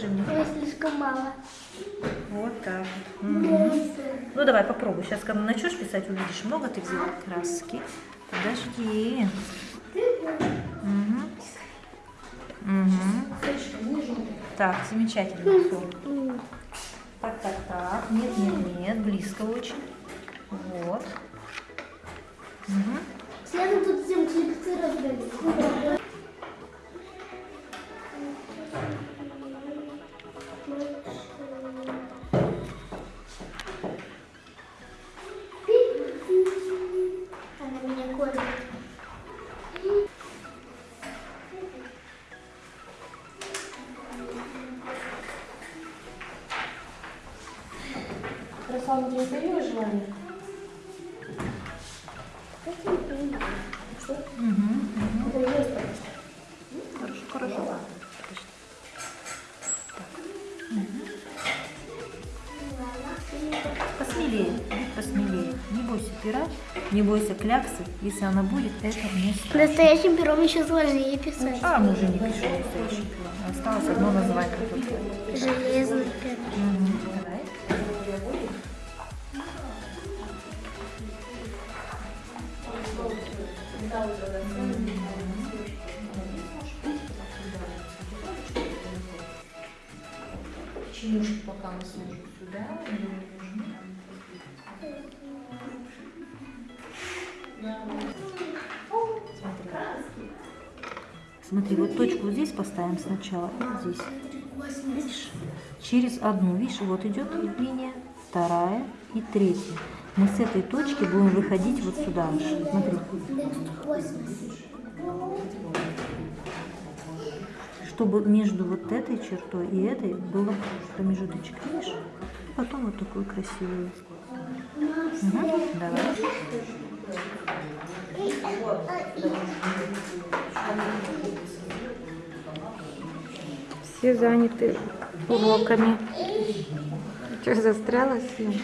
покажи мне. Ой, слишком мало. Вот так вот. Мгм. Ну давай попробуй. Сейчас, когда начнешь писать, увидишь, много ты взяла краски. Подожди. Мгм. Мгм. Так, замечательно. Всё. Так, так, так. Нет, нет, нет. Близко очень. Вот. Мгм. Все тут всем клипсы раздали. У тебя появилось желание? Мгм. Это есть так. Хорошо, хорошо. Посмелее, будь посмелее. Не бойся пера, не бойся кляксы. Если она будет, это не страшно. Настоящим пером еще сложнее писать. А, мы уже не пишем настоящий план. Осталось одно название. только. Железный перо. Мгм. Чинушки пока мы сложим сюда. они не. Смотри, вот точку здесь поставим сначала, и здесь. Видишь? Через одну, видишь, вот идет линия, вторая и третья. Мы с этой точки будем выходить вот сюда. Смотри, чтобы между вот этой чертой и этой было промежуточек, видишь? Потом вот такую красивую. Мгм, Давай. Все заняты уроками. Что, застряла съем?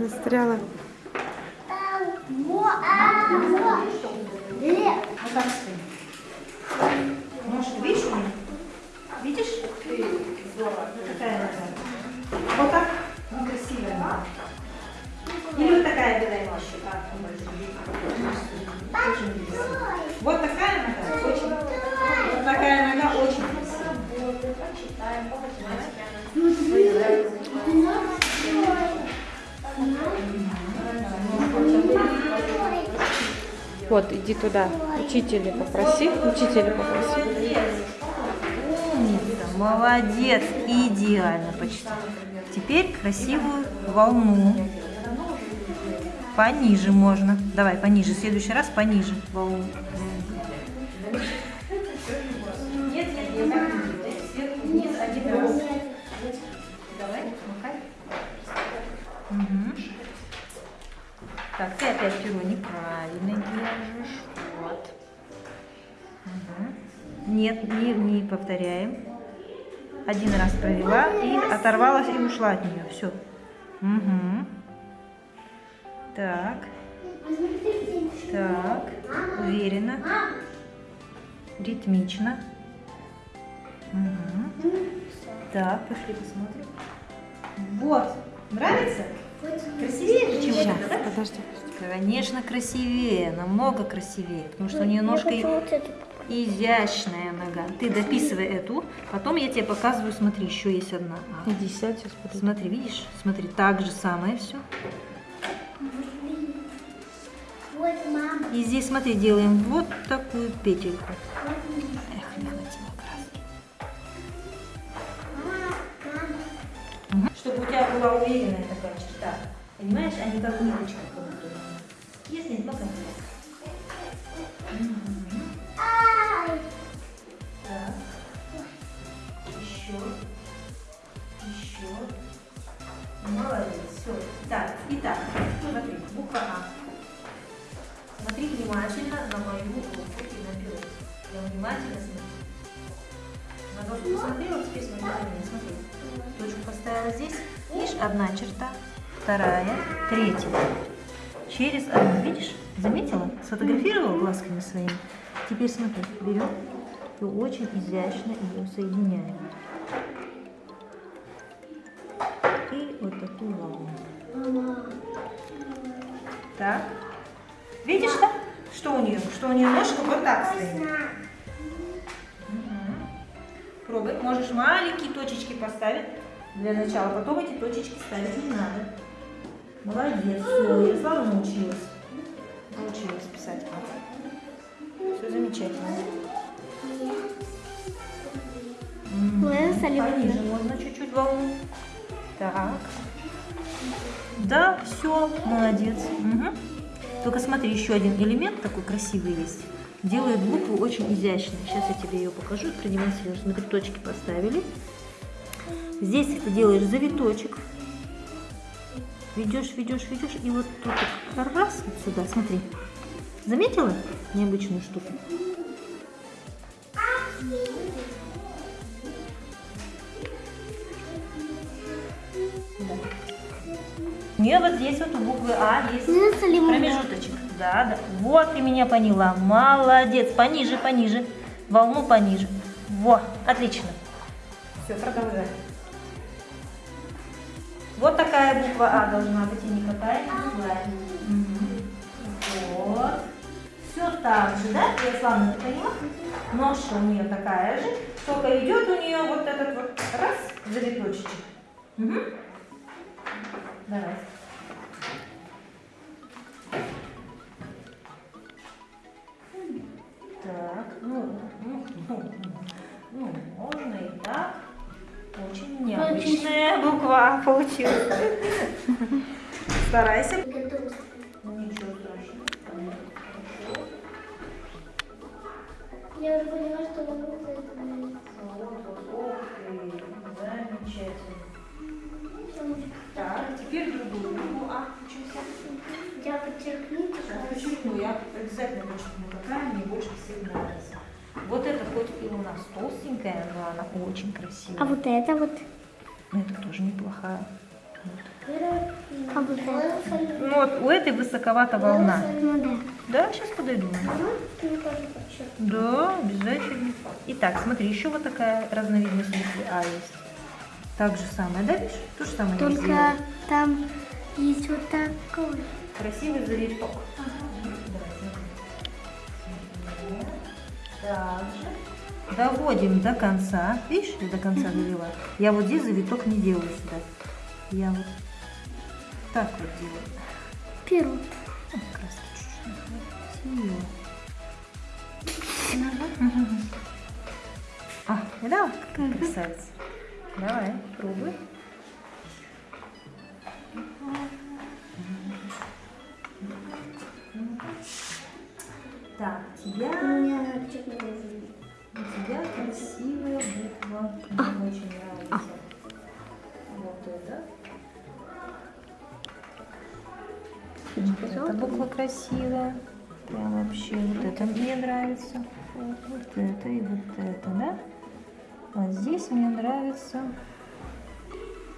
Застряла. Вот так стоим. Ножки, видишь у меня? Видишь? Какая? Вот так? Ну, красивая. Или вот такая белая. Вот такая нога? Очень. Вот такая нога очень красивая. Вот, иди туда. Учителя попроси. Учителя попроси. Молодец, идеально почти. Теперь красивую волну. Пониже можно. Давай, пониже. В следующий раз пониже волну. Так не ты опять перо неправильно Нет, не, не повторяем. Один раз провела и оторвалась и ушла от нее. Все. Угу. Так. Так. Уверенно. Ритмично. Угу. Так, пошли посмотрим. Вот. Нравится? Красивее чем Сейчас, это, да? подожди. Конечно, красивее, намного красивее, потому что у нее ножка и- вот эту. Изящная нога. Ты дописывай эту, потом я тебе показываю, смотри, еще есть одна. Иди сядь, сейчас. Смотри, видишь? Смотри, так же самое все. Вот, мама. И здесь, смотри, делаем вот такую петельку. Эх, не хватило краски. Мгм. Чтобы у тебя была уверенная такая черта. Понимаешь, а не как ниточка. Есть, нет, пока. Ай! Еще. Молодец. Все. Так, итак, смотри, буква А. Смотри внимательно на мою руку и на перо. Я внимательно смотрю. На доску посмотрела, теперь смотри на меня, смотри. Точку поставила здесь. Видишь, одна черта, вторая, третья. Через одну, видишь? Заметила? Сфотографировала глазками своими? Теперь смотри, берем и очень изящно ее соединяем. Эту. Ага. Так. Видишь, да? Что у нее? Что у нее ножка вот так стоит. Мгм. Пробуй. Можешь маленькие точечки поставить для начала. Потом эти точечки ставить не надо. Молодец. Все, Ярослава научилась. Научилась писать. Все замечательно. Пониже можно чуть-чуть волну. Так. Да, все, молодец. Мгм. Только смотри, еще один элемент такой красивый есть. Делает букву очень изящной. Сейчас я тебе ее покажу, продемонстрирую. Смотри, точки поставили. Здесь ты делаешь завиточек. Ведешь, ведешь, ведешь. И вот тут раз вот сюда, смотри. Заметила необычную штуку? Нее вот здесь вот у буквы А есть промежуточек. Да, да. Вот ты меня поняла. Молодец. Пониже, пониже. Волну пониже. Во, отлично. Все, продолжай. Вот такая буква А должна быть, и никакая другая. Мгм. Вот. Все так же, да? Ярославна, ты поняла? Ножка у нее такая же. Только идет у нее вот этот вот раз завиточек. Мгм. Давай. Так, ну, ну, ну, ну, можно и так. Очень необычная буква получилась. Старайся. Ну, ничего страшного. Хорошо. Я уже поняла, я обязательно подчеркну, какая мне больше всех нравится. Вот это хоть и у нас толстенькая, но она очень красивая. А вот это вот. Ну, это тоже неплохая. А вот это. Ну, вот у этой высоковата волна. Ну да. Да, сейчас подойду. Подчеркни. Да, обязательно. Итак, смотри, еще вот такая разновидность буквы А есть. Так же самое, да, видишь? То же самое Только там есть вот такой. Красивый завиток. Также доводим до конца. Видишь, я до конца довела. Я вот здесь завиток не делаю сюда. Я вот так вот делаю. Перо. О, краски чуть-чуть. А, да, красавица. Давай, пробуй. Красивая буква. Мне очень нравится. Вот это. Эта буква красивая. Прям вообще вот это мне нравится. Вот, вот это и вот это, да? А здесь мне нравится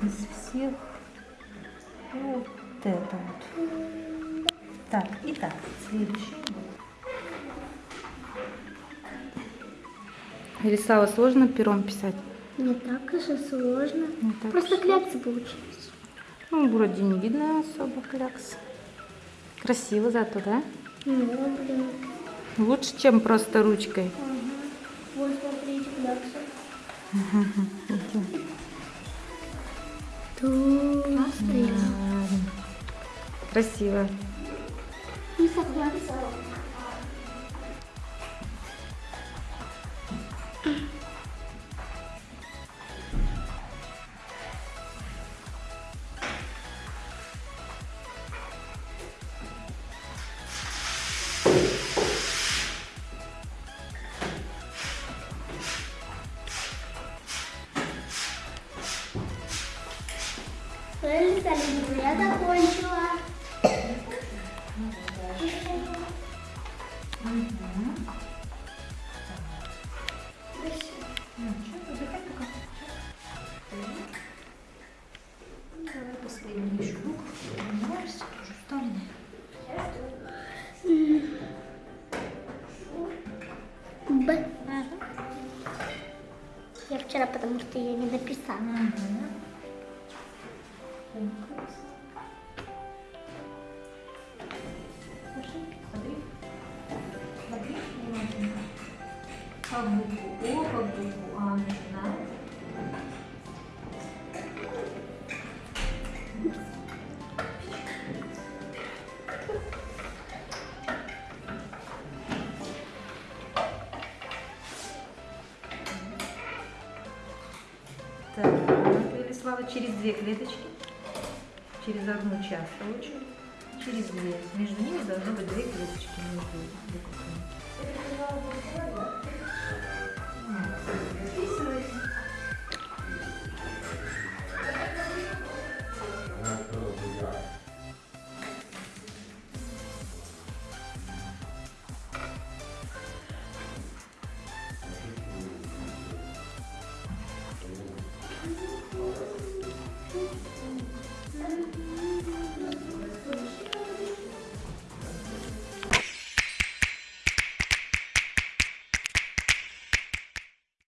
из всех вот это вот. Так, итак, следующий. Ярослава, сложно пером писать? Не так уж и сложно. Не так Просто уж. кляксы получились. Ну, вроде не видно особо клякс. Красиво зато, да? Ну, блин. Лучше, чем просто ручкой. Ага. Вот смотрите, кляксы. Толстая. Красиво. Согласна. Эльза, я закончила. Внимательно. Как букву О, как букву А Велислава, через две клеточки, через одну часто очень, через две. Между ними должно быть две клеточки между буквами. বুঝতে পারি না